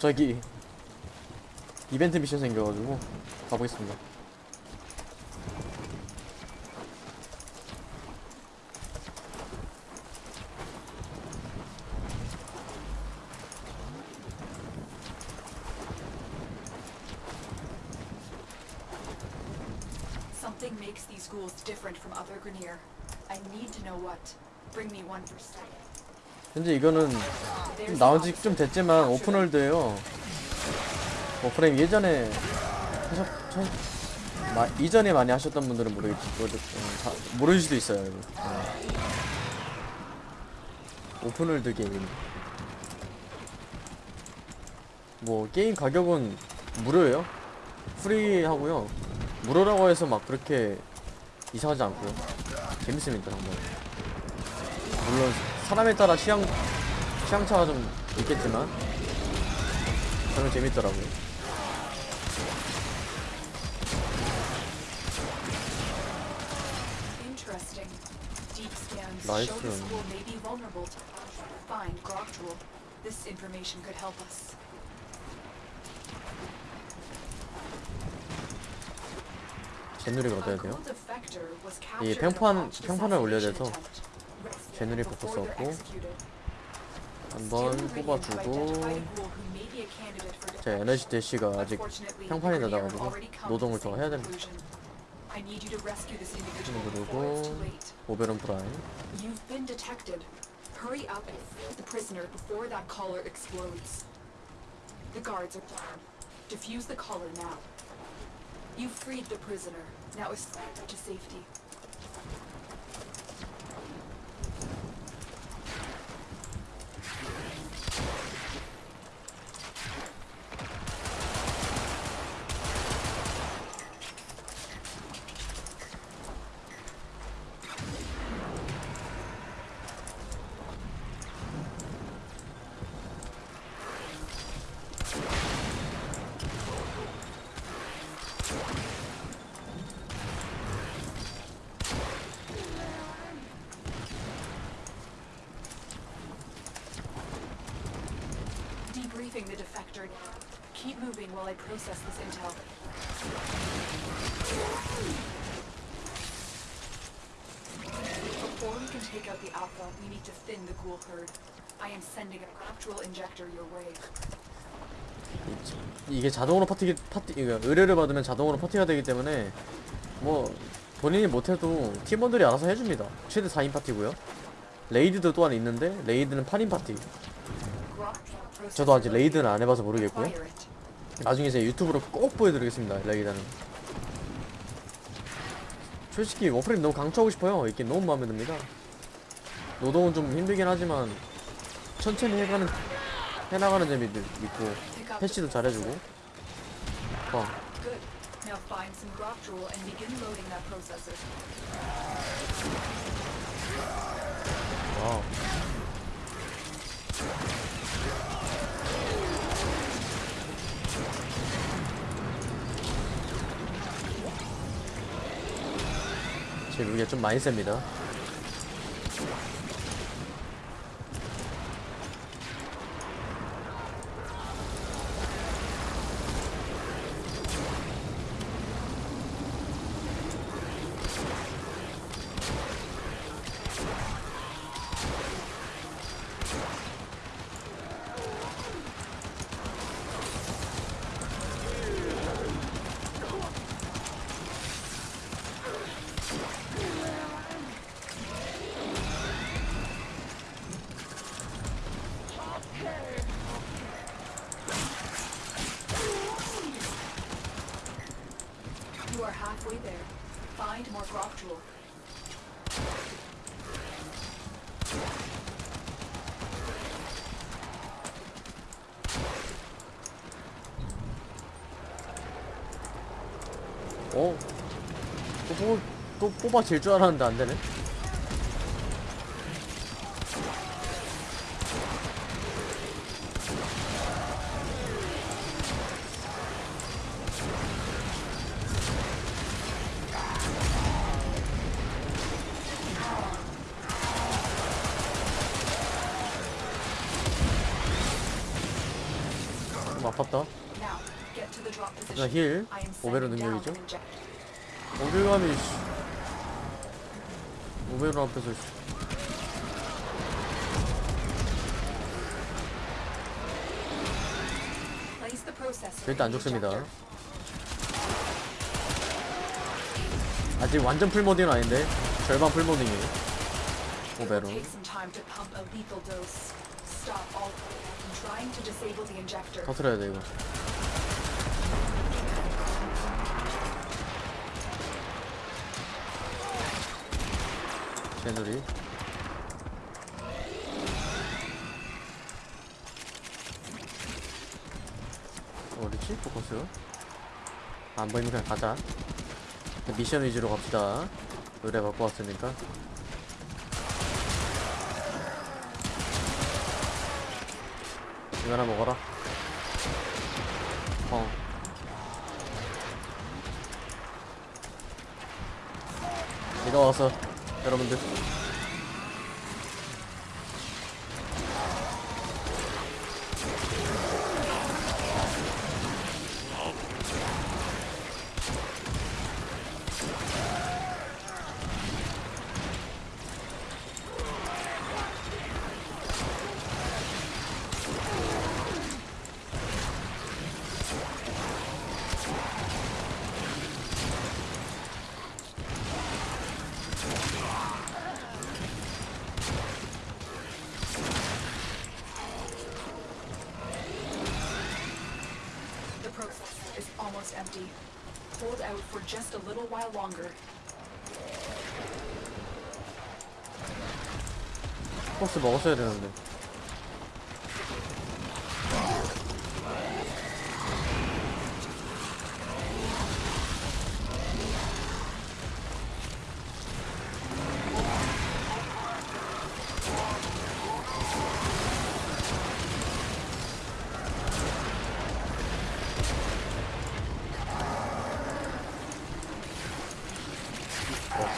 갑자기 이벤트 미션 생겨가지고 가보겠습니다. Something makes these ghouls different from other Grenier. I need to know what. Bring me one for study. 현재 이거는 There's 나온 the 지좀 됐지만 오픈월드예요. 오프레임 예전에 하셨, 천, 마, 이전에 많이 하셨던 분들은 모르겠지 모르, 어, 자, 모르실 수도 있어요. 이거. 어. 오픈월드 게임. 뭐 게임 가격은 무료예요. 프리하고요. 무료라고 해서 막 그렇게 이상하지 않고요. 재밌습니다 정말. 물론 사람에 따라 취향 취향차가 좀 있겠지만 저는 재밌더라고요. Us. 제누리가 ghoul 돼요. 이 평판 평판을 올려야 돼서. 제누리 없고 executed. 한번 뽑아주고 제 에너지 대시가 아직 평판이 to 노동을 더 해야 됩니다. too late. 오베론 프라임. Debriefing the defector. Keep moving while I process this intel. Before we can take out the Alpha, we need to thin the ghoul herd. I am sending a actual injector your way. 이게 자동으로 파티 파티 이거 의뢰를 받으면 자동으로 파티가 되기 때문에 뭐 본인이 못해도 팀원들이 알아서 해줍니다. 최대 4인 파티고요. raid도 또한 있는데 raid는 8인 파티. 저도 아직 raid는 안 해봐서 모르겠고요. 나중에 제 유튜브로 꼭 보여드리겠습니다. raid는. 솔직히 Warframe 너무 강추하고 싶어요. 이게 너무 마음에 듭니다. 노동은 좀 힘들긴 하지만 천천히 해가는 해나가는 재미도 있고 패치도 잘해주고. 어, Good. Now 제 무기가 좀 많이 셉니다. 뽑아질 줄 알았는데 안 되네. heal. Oberon 능력이죠. 어딜 가니, Oberon 앞에서 절대 안 죽습니다 injector. 아직 완전 full modding은 아닌데 절반 full modding이에요 Oberon. 터트려야 돼 이거 쟤들이. 어디지? 포커스? 안 보이면 그냥 가자. 미션 위주로 갑시다. 의뢰 받고 왔으니까. 이거 하나 먹어라. 어 일어와서 여러분들 empty. Hold out for just a little while longer. Possible, also, bullshit, isn't?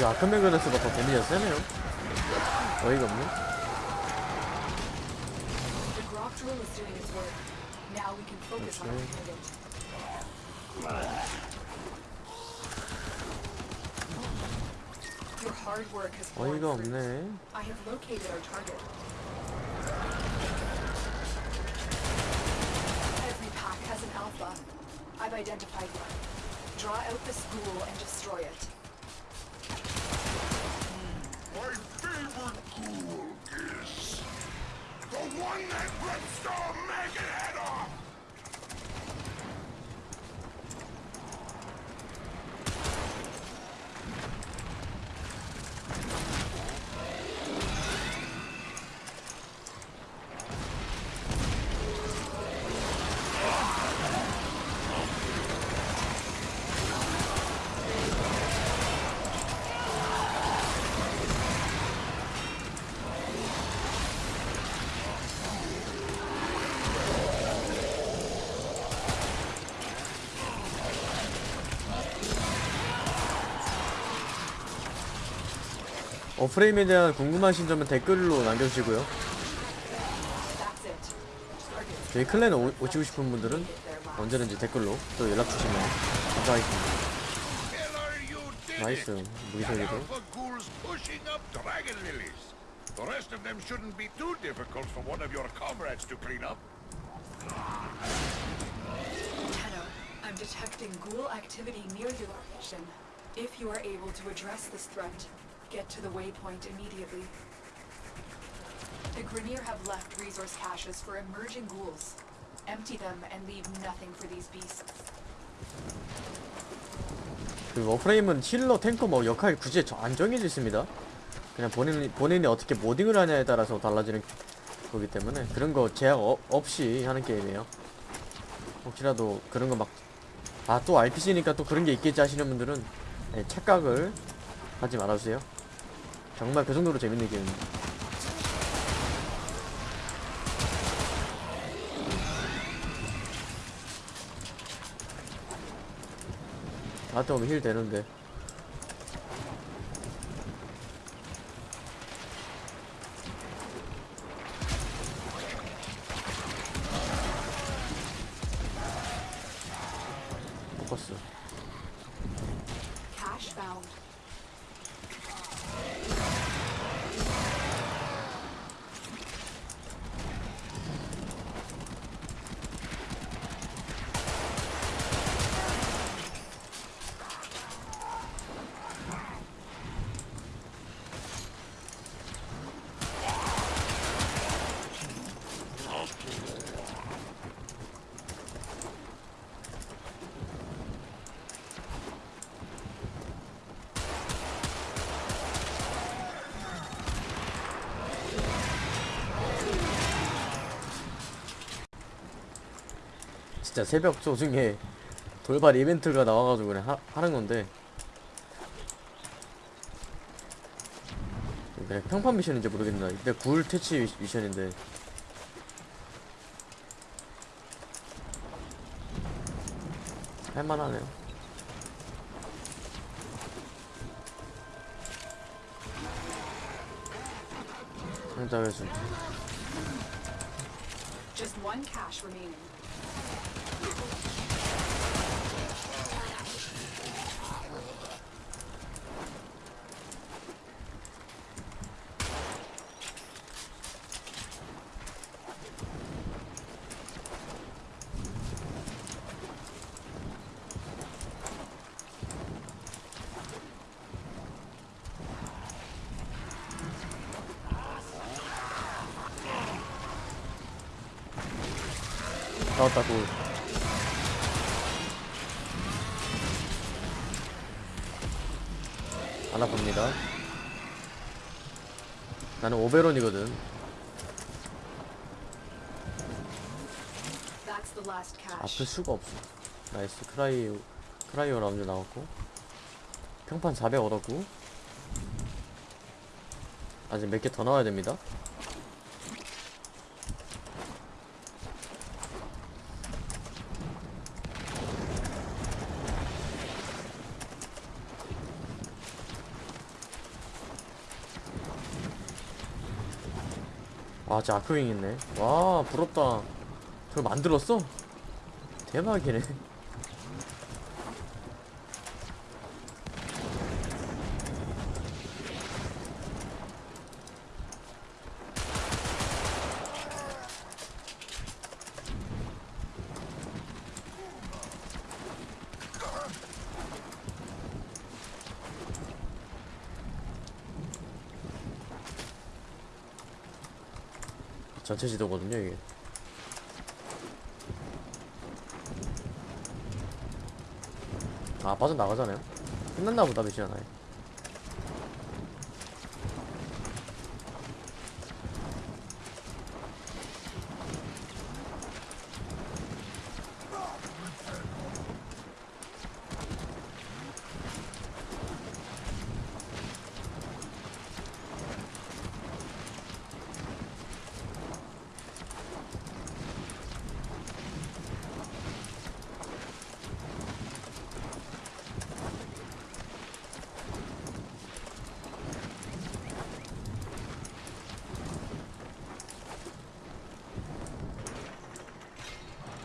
야 되는데 역시 아크메그네스가 더 데미지가 세네요 어이가 없네 The Grok drill is doing its work. Now we can focus on our Okay. target. Your hard work has borne 어이가 fruit. 없네 I have located our target. Every pack has an alpha. I've identified one. Draw out the spool and destroy it. Bring that brimstone maggot head up. 어 프레임에 대한 궁금하신 점은 댓글로 남겨주시고요 저희 클랜에 오, 오시고 싶은 분들은. 언제든지 댓글로 또 연락 주시면 감사하겠습니다 나이스 lilies. The rest of them shouldn't be too difficult for one of your comrades to clean up. Tenno, I'm detecting ghoul activity near your location. If you are able to address this threat, get to the waypoint immediately. The Grineer have left resource caches for emerging ghouls. Empty them and leave nothing for these beasts. 그 워프레임은 힐러, 탱커 뭐 역할 굳이 저- 안 정해져 있습니다. 그냥 본인, 본인이 어떻게 모딩을 하냐에 따라서 달라지는 거기 때문에 그런 거 제약 어- 없이 하는 게임이에요. 혹시라도 그런 거 막, 아, 또 RPG니까 또 그런 게 있겠지 하시는 분들은 네, 착각을 하지 말아주세요. 정말 그 정도로 재밌는 게임입니다. 나한테 오면 힐 되는데. 포커스 진짜 새벽 조중에 돌발 이벤트가 나와가지고 그냥 하, 하는 건데. 그냥 평판 미션인지 모르겠나. 근데 굴 퇴치 미- 미션인데. 할만하네요. 상자 회수. Just one cash remaining. 굴 안 아픕니다. 나는 Oberon이거든. 아플. 수가 없어. nice. cryo cryo 라운드 나왔고. 평판 400 얻었고. 아직 몇 개 더 나와야 됩니다 와 진짜 아크윙 있네. 와 부럽다. 저걸 만들었어? 대박이네 전체 지도거든요 이게. 아 빠져나가잖아요? 끝났나 보다 미션 하나에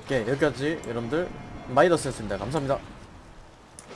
오케이 여기까지 여러분들 마이더스였습니다. 감사합니다